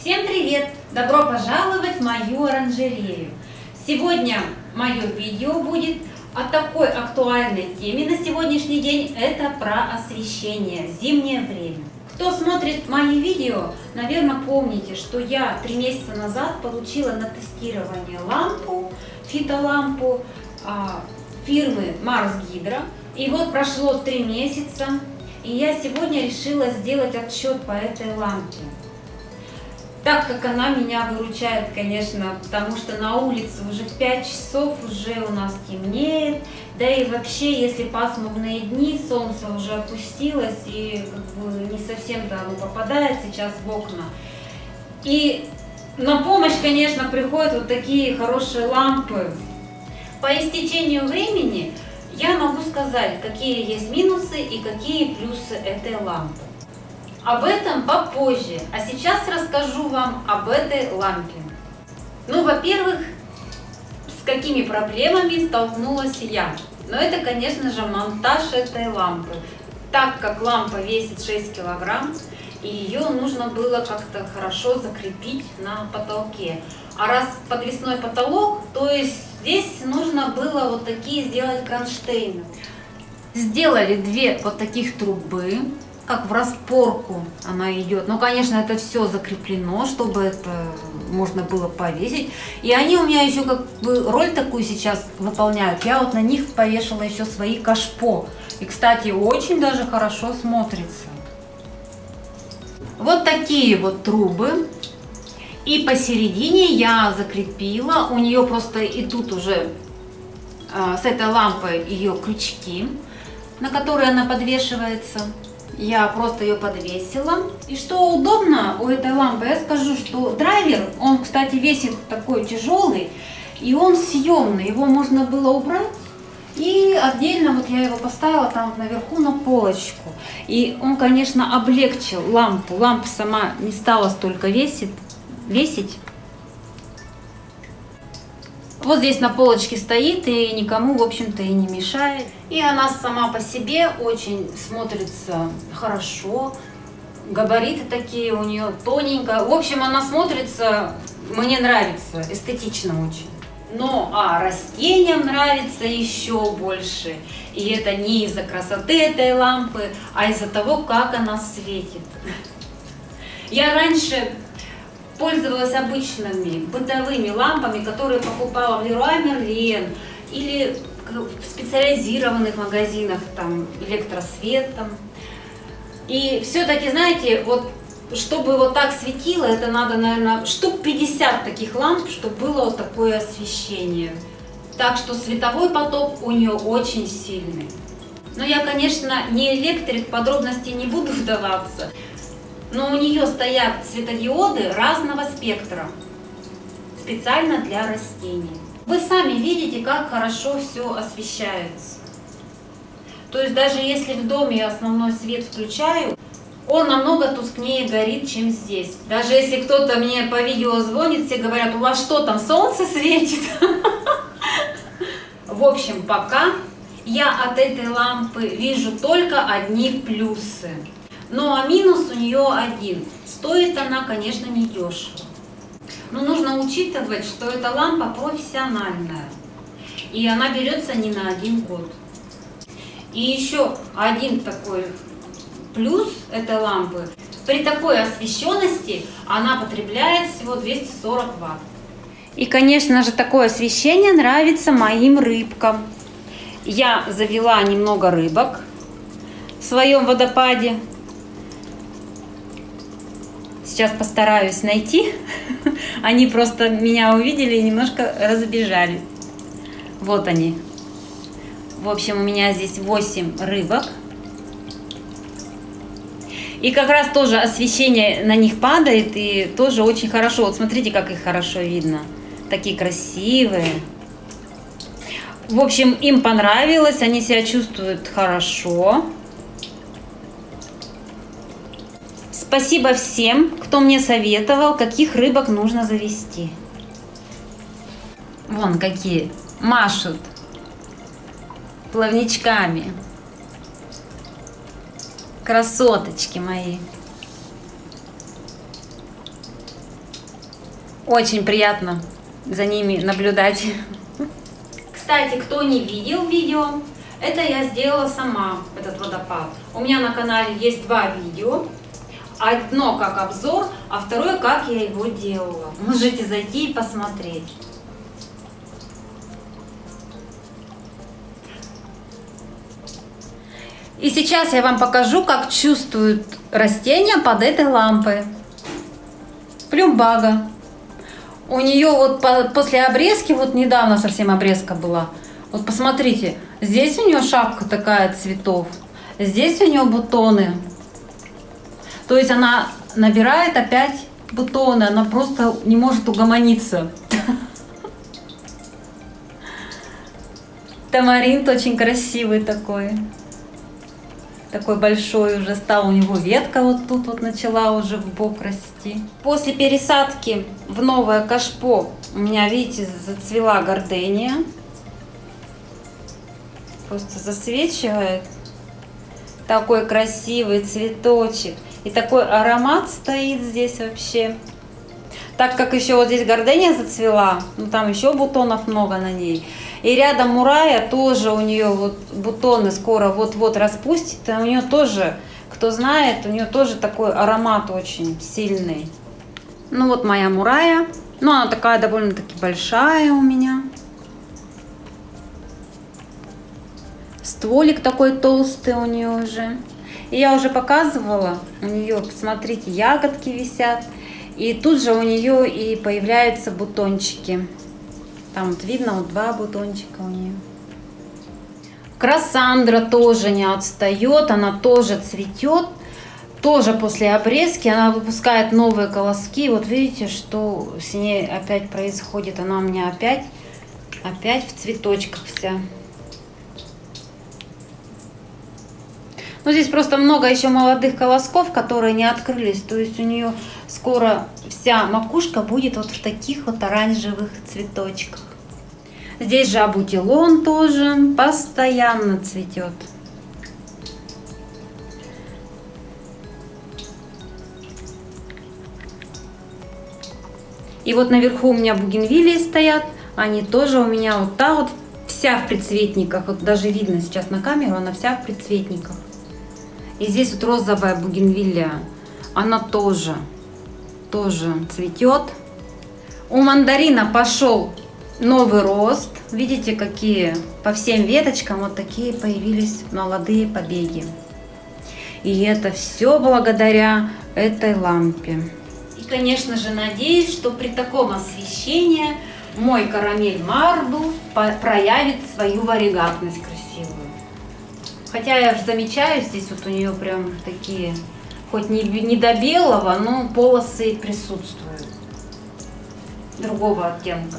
Всем привет! Добро пожаловать в мою оранжерею! Сегодня мое видео будет о такой актуальной теме на сегодняшний день. Это про освещение, зимнее время. Кто смотрит мои видео, наверное, помните, что я три месяца назад получила на тестирование лампу, фитолампу а, фирмы Mars Hydro. И вот прошло три месяца, и я сегодня решила сделать отчет по этой лампе. Так как она меня выручает, конечно, потому что на улице уже в 5 часов уже у нас темнеет. Да и вообще, если пасмурные дни, солнце уже опустилось и как бы не совсем-то оно попадает сейчас в окна. И на помощь, конечно, приходят вот такие хорошие лампы. По истечению времени я могу сказать, какие есть минусы и какие плюсы этой лампы. Об этом попозже, а сейчас расскажу вам об этой лампе. Ну, во-первых, с какими проблемами столкнулась я. Но это, конечно же, монтаж этой лампы. Так как лампа весит 6 килограмм, и ее нужно было как-то хорошо закрепить на потолке. А раз подвесной потолок, то есть здесь нужно было вот такие сделать кронштейны. Сделали две вот таких трубы, как в распорку она идет. Но, конечно, это все закреплено, чтобы это можно было повесить. И они у меня еще как бы роль такую сейчас выполняют. Я вот на них повешала еще свои кашпо. И, кстати, очень даже хорошо смотрится. Вот такие вот трубы. И посередине я закрепила, у нее просто и тут уже а, с этой лампой ее крючки, на которые она подвешивается. Я просто ее подвесила. И что удобно у этой лампы, я скажу, что драйвер, он, кстати, весит такой тяжелый, и он съемный, его можно было убрать и отдельно вот я его поставила там наверху на полочку. И он, конечно, облегчил лампу. Лампа сама не стала столько весить. весить. Вот здесь на полочке стоит и никому, в общем-то, и не мешает. И она сама по себе очень смотрится хорошо. Габариты такие у нее тоненькая. В общем, она смотрится, мне нравится, эстетично очень. Но а растениям нравится еще больше. И это не из-за красоты этой лампы, а из-за того, как она светит. Я раньше пользовалась обычными бытовыми лампами, которые покупала в Leroy Merlin или в специализированных магазинах, там, электросветом. И все-таки, знаете, вот чтобы вот так светило, это надо, наверное, штук 50 таких ламп, чтобы было вот такое освещение. Так что световой поток у нее очень сильный. Но я, конечно, не электрик, в подробности не буду вдаваться. Но у нее стоят светодиоды разного спектра, специально для растений. Вы сами видите, как хорошо все освещается. То есть даже если в доме основной свет включаю, он намного тускнее горит, чем здесь. Даже если кто-то мне по видео звонит, все говорят, у вас что там, солнце светит? В общем, пока я от этой лампы вижу только одни плюсы. Ну а минус у нее один. Стоит она, конечно, не дешево. Но нужно учитывать, что эта лампа профессиональная. И она берется не на один год. И еще один такой Плюс этой лампы, при такой освещенности она потребляет всего 240 ватт. И, конечно же, такое освещение нравится моим рыбкам. Я завела немного рыбок в своем водопаде. Сейчас постараюсь найти. Они просто меня увидели и немножко разбежали. Вот они. В общем, у меня здесь 8 рыбок. И как раз тоже освещение на них падает, и тоже очень хорошо. Вот смотрите, как их хорошо видно. Такие красивые. В общем, им понравилось, они себя чувствуют хорошо. Спасибо всем, кто мне советовал, каких рыбок нужно завести. Вон какие машут плавничками. Красоточки мои. Очень приятно за ними наблюдать. Кстати, кто не видел видео, это я сделала сама, этот водопад. У меня на канале есть два видео. Одно как обзор, а второе как я его делала. Можете зайти и посмотреть. И сейчас я вам покажу, как чувствуют растения под этой лампой. Плюмбага. У нее вот после обрезки, вот недавно совсем обрезка была. Вот посмотрите, здесь у нее шапка такая цветов. Здесь у нее бутоны. То есть она набирает опять бутоны, она просто не может угомониться. Тамаринт очень красивый такой такой большой уже стал, у него ветка вот тут вот начала уже в бок расти. После пересадки в новое кашпо у меня, видите, зацвела гордения. Просто засвечивает. Такой красивый цветочек. И такой аромат стоит здесь вообще. Так как еще вот здесь гордения зацвела, ну там еще бутонов много на ней. И рядом Мурая тоже у нее вот бутоны скоро вот-вот распустит. И у нее тоже, кто знает, у нее тоже такой аромат очень сильный. Ну вот моя Мурая. Ну она такая довольно-таки большая у меня. Стволик такой толстый у нее уже. И я уже показывала, у нее, посмотрите, ягодки висят. И тут же у нее и появляются бутончики. Там вот видно вот два бутончика у нее. Красандра тоже не отстает, она тоже цветет. Тоже после обрезки она выпускает новые колоски. Вот видите, что с ней опять происходит. Она у меня опять, опять в цветочках вся. Ну, здесь просто много еще молодых колосков, которые не открылись. То есть у нее скоро вся макушка будет вот в таких вот оранжевых цветочках. Здесь же абутилон тоже постоянно цветет. И вот наверху у меня бугенвилии стоят. Они тоже у меня вот та вот вся в предцветниках. Вот даже видно сейчас на камеру, она вся в предцветниках. И здесь вот розовая бугенвилля. Она тоже, тоже цветет. У мандарина пошел новый рост. Видите, какие по всем веточкам вот такие появились молодые побеги. И это все благодаря этой лампе. И, конечно же, надеюсь, что при таком освещении мой карамель Марду проявит свою варигатность. Хотя я замечаю, здесь вот у нее прям такие, хоть не, не до белого, но полосы присутствуют. Другого оттенка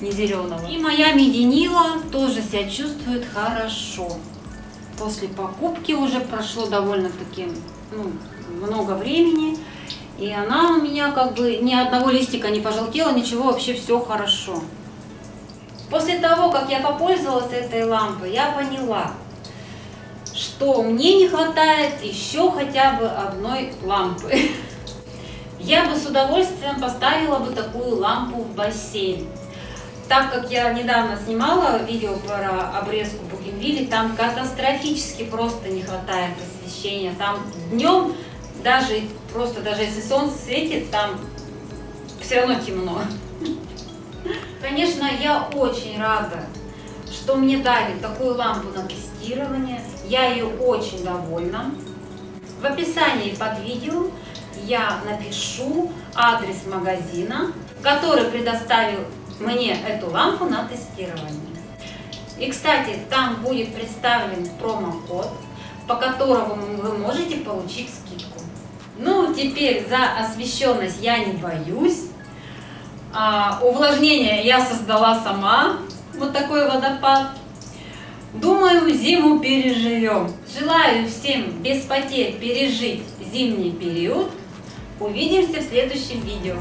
не зеленого. И моя мединила тоже себя чувствует хорошо. После покупки уже прошло довольно-таки ну, много времени. И она у меня как бы ни одного листика не пожелтела, ничего, вообще все хорошо. После того, как я попользовалась этой лампой, я поняла, что мне не хватает еще хотя бы одной лампы. Я бы с удовольствием поставила бы такую лампу в бассейн. Так как я недавно снимала видео про обрезку бугенвилли, там катастрофически просто не хватает освещения. Там днем, даже просто даже если солнце светит, там все равно темно. Конечно, я очень рада, что мне дали такую лампу на тестирование. Я ее очень довольна. В описании под видео я напишу адрес магазина, который предоставил мне эту лампу на тестирование. И, кстати, там будет представлен промокод, по которому вы можете получить скидку. Ну, теперь за освещенность я не боюсь. А, увлажнение я создала сама. Вот такой водопад. Думаю, зиму переживем. Желаю всем без потерь пережить зимний период. Увидимся в следующем видео.